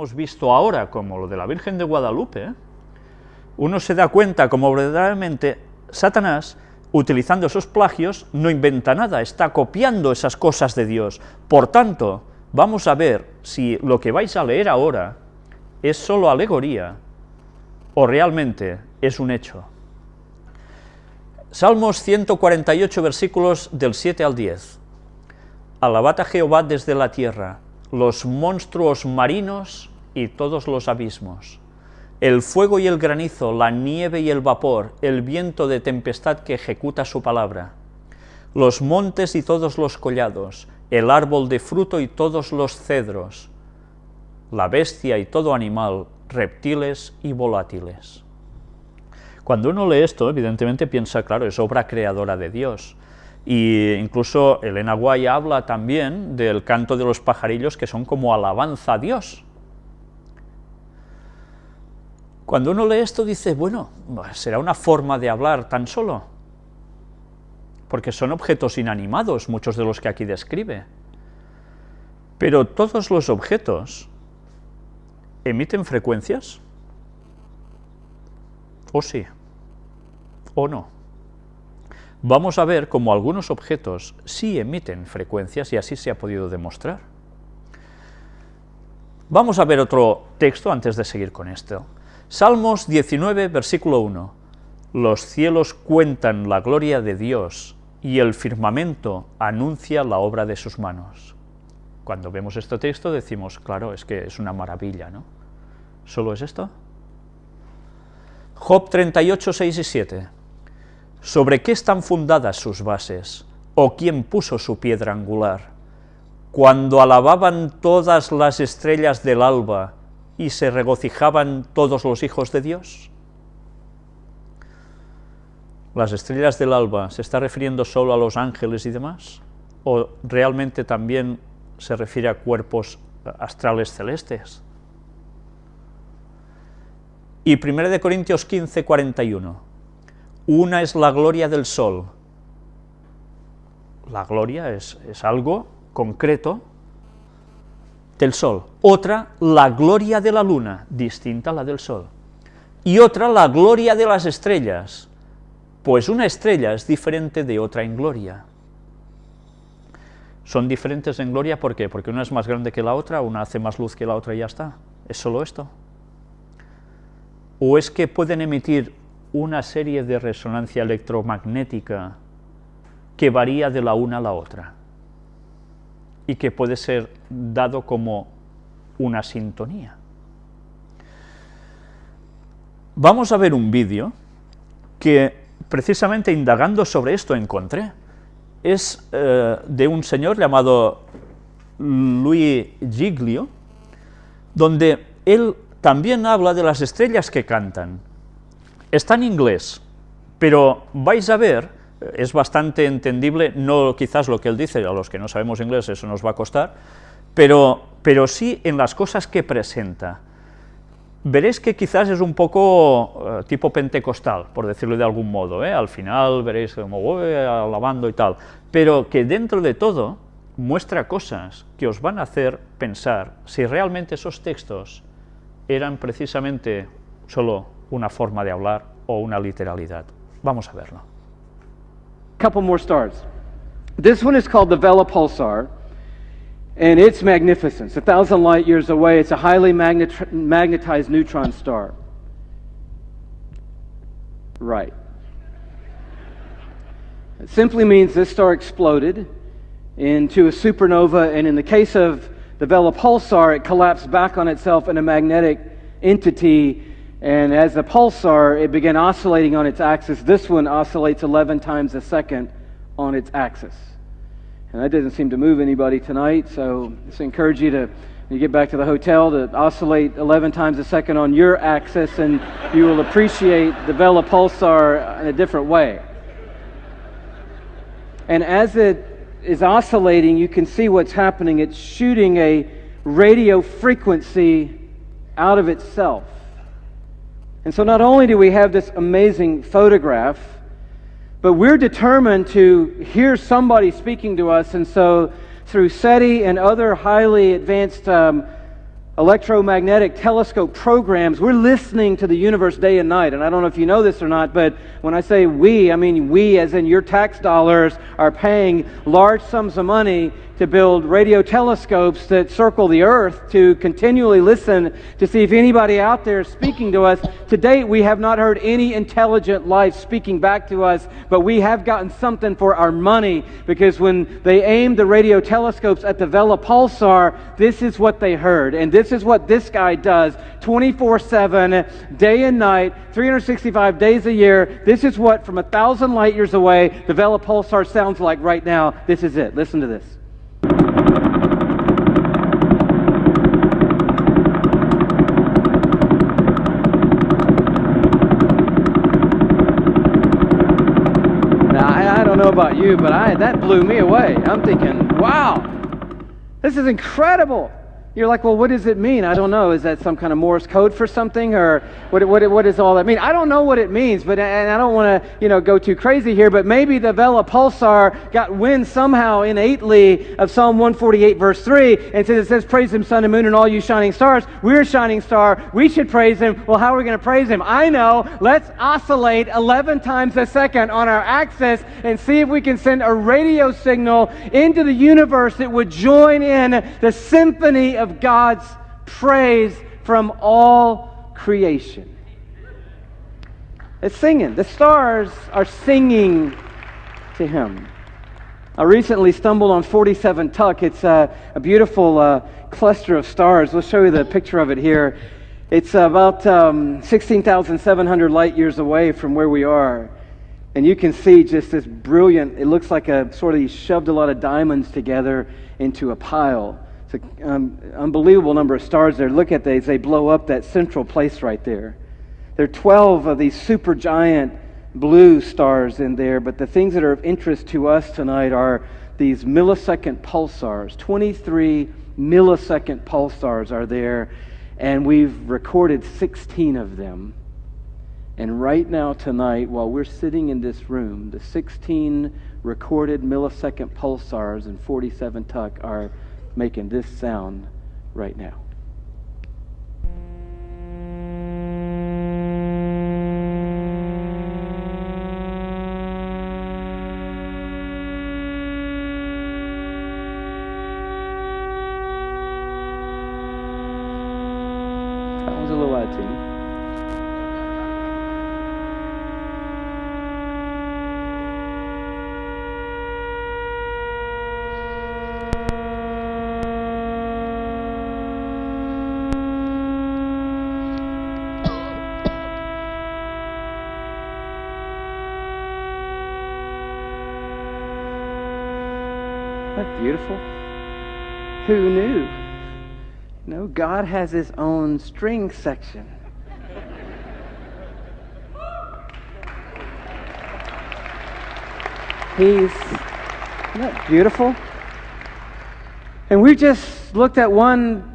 hemos visto ahora, como lo de la Virgen de Guadalupe, uno se da cuenta como verdaderamente Satanás, utilizando esos plagios, no inventa nada, está copiando esas cosas de Dios. Por tanto, vamos a ver si lo que vais a leer ahora es solo alegoría o realmente es un hecho. Salmos 148, versículos del 7 al 10. Alabad a Jehová desde la tierra, los monstruos marinos y todos los abismos. El fuego y el granizo, la nieve y el vapor, el viento de tempestad que ejecuta su palabra. Los montes y todos los collados, el árbol de fruto y todos los cedros, la bestia y todo animal, reptiles y volátiles. Cuando uno lee esto, evidentemente piensa, claro, es obra creadora de Dios. Y incluso Elena Guay habla también del canto de los pajarillos que son como alabanza a Dios. Cuando uno lee esto dice, bueno, será una forma de hablar tan solo, porque son objetos inanimados muchos de los que aquí describe. Pero todos los objetos emiten frecuencias, ¿o sí? o no. Vamos a ver cómo algunos objetos sí emiten frecuencias y así se ha podido demostrar. Vamos a ver otro texto antes de seguir con esto. Salmos 19, versículo 1. Los cielos cuentan la gloria de Dios y el firmamento anuncia la obra de sus manos. Cuando vemos este texto decimos, claro, es que es una maravilla, ¿no? ¿Solo es esto? Job 38, 6 y 7. ¿Sobre qué están fundadas sus bases? ¿O quién puso su piedra angular? Cuando alababan todas las estrellas del alba y se regocijaban todos los hijos de Dios. ¿Las estrellas del alba se está refiriendo solo a los ángeles y demás? ¿O realmente también se refiere a cuerpos astrales celestes? Y 1 Corintios 15, 41. Una es la gloria del sol. La gloria es, algo concreto del sol. Otra, la gloria de la luna, distinta a la del sol. Y otra, la gloria de las estrellas, pues una estrella es diferente de otra en gloria. Son diferentes en gloria, ¿por qué? Porque una es más grande que la otra, una hace más luz que la otra y ya está. ¿Es solo esto? ¿O es que pueden emitir una serie de resonancia electromagnética que varía de la una a la otra y que puede ser dado como una sintonía. Vamos a ver un vídeo que precisamente indagando sobre esto encontré. Es eh, de un señor llamado Louis Giglio, donde él también habla de las estrellas que cantan, Está en inglés, pero vais a ver, es bastante entendible, no quizás lo que él dice, a los que no sabemos inglés eso nos va a costar, pero, pero sí en las cosas que presenta. Veréis que quizás es un poco eh, tipo pentecostal, por decirlo de algún modo, ¿eh? al final veréis como alabando y tal, pero que dentro de todo muestra cosas que os van a hacer pensar si realmente esos textos eran precisamente solo una forma de hablar o una literalidad. Vamos a verlo. Couple more stars. This one is called the Vela Pulsar, and it's magnificent. It's a thousand light years away. It's a highly magnet magnetized neutron star. Right. It simply means this star exploded into a supernova, and in the case of the Vela Pulsar, it collapsed back on itself in a magnetic entity and as the pulsar, it began oscillating on its axis. This one oscillates 11 times a second on its axis. And that doesn't seem to move anybody tonight, so I just encourage you to, when you get back to the hotel, to oscillate 11 times a second on your axis, and you will appreciate the Vela pulsar in a different way. And as it is oscillating, you can see what's happening. It's shooting a radio frequency out of itself. And so not only do we have this amazing photograph, but we're determined to hear somebody speaking to us. And so through SETI and other highly advanced um, electromagnetic telescope programs, we're listening to the universe day and night. And I don't know if you know this or not, but when I say we, I mean we, as in your tax dollars, are paying large sums of money to build radio telescopes that circle the earth to continually listen to see if anybody out there is speaking to us. To date, we have not heard any intelligent life speaking back to us, but we have gotten something for our money because when they aimed the radio telescopes at the Vela pulsar, this is what they heard. And this is what this guy does 24 7, day and night, 365 days a year. This is what, from a thousand light years away, the Vela pulsar sounds like right now. This is it. Listen to this. about but I, that blew me away. I'm thinking, wow, this is incredible. You're like, well, what does it mean? I don't know. Is that some kind of Morse code for something, or what? What, what does all that mean? I don't know what it means, but and I don't want to, you know, go too crazy here. But maybe the Vela Pulsar got wind somehow innately of Psalm 148, verse three, and since it says, "Praise Him, sun and moon, and all you shining stars." We're a shining star. We should praise Him. Well, how are we going to praise Him? I know. Let's oscillate 11 times a second on our axis and see if we can send a radio signal into the universe that would join in the symphony of God's praise from all creation. It's singing. The stars are singing to Him. I recently stumbled on 47 Tuc. It's a, a beautiful uh, cluster of stars. We'll show you the picture of it here. It's about um, 16,700 light years away from where we are. And you can see just this brilliant, it looks like a sort of, he shoved a lot of diamonds together into a pile. It's an um, unbelievable number of stars there. Look at these. They blow up that central place right there. There are 12 of these supergiant blue stars in there, but the things that are of interest to us tonight are these millisecond pulsars. 23 millisecond pulsars are there, and we've recorded 16 of them. And right now, tonight, while we're sitting in this room, the 16 recorded millisecond pulsars in 47 Tuc are making this sound right now. That was a little out of. That beautiful? Who knew? No, God has his own string section. He's beautiful? And we just looked at one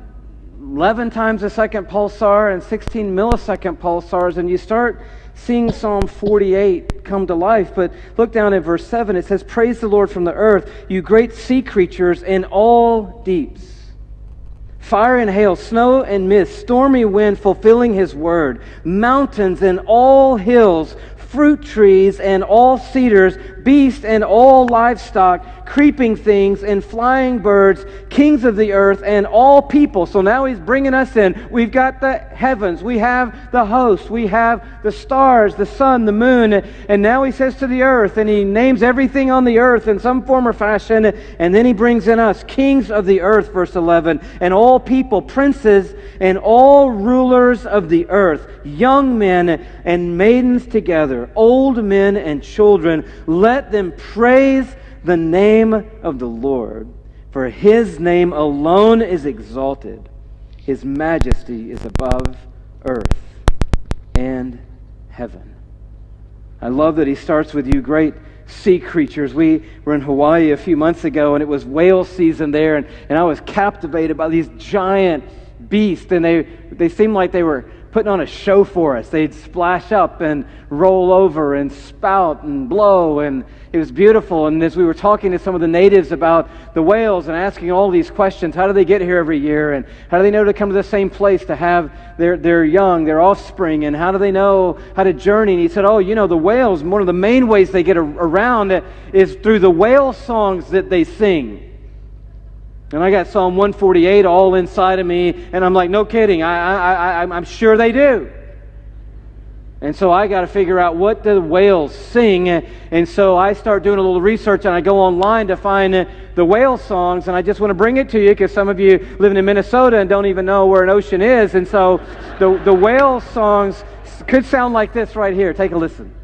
11 times a second pulsar and 16 millisecond pulsars, and you start seeing Psalm 48 come to life. But look down at verse 7. It says, Praise the Lord from the earth, you great sea creatures in all deeps. Fire and hail, snow and mist, stormy wind fulfilling his word, mountains and all hills, fruit trees and all cedars, beasts and all livestock, creeping things and flying birds, kings of the earth and all people. So now he's bringing us in. We've got the heavens, we have the host, we have the stars, the sun, the moon, and now he says to the earth, and he names everything on the earth in some form or fashion, and then he brings in us, kings of the earth, verse 11, and all people, princes, and all rulers of the earth, young men and maidens together, old men and children. Let let them praise the name of the Lord, for his name alone is exalted. His majesty is above earth and heaven. I love that he starts with you great sea creatures. We were in Hawaii a few months ago, and it was whale season there, and, and I was captivated by these giant beasts, and they, they seemed like they were putting on a show for us. They'd splash up and roll over and spout and blow, and it was beautiful. And as we were talking to some of the natives about the whales and asking all these questions how do they get here every year? And how do they know to come to the same place to have their, their young, their offspring? And how do they know how to journey? And he said, Oh, you know, the whales, one of the main ways they get around is through the whale songs that they sing. And I got Psalm 148 all inside of me, and I'm like, no kidding, I, I, I, I'm sure they do. And so I got to figure out what the whales sing. And so I start doing a little research and I go online to find the whale songs. And I just want to bring it to you because some of you living in Minnesota and don't even know where an ocean is. And so the, the whale songs could sound like this right here. Take a listen.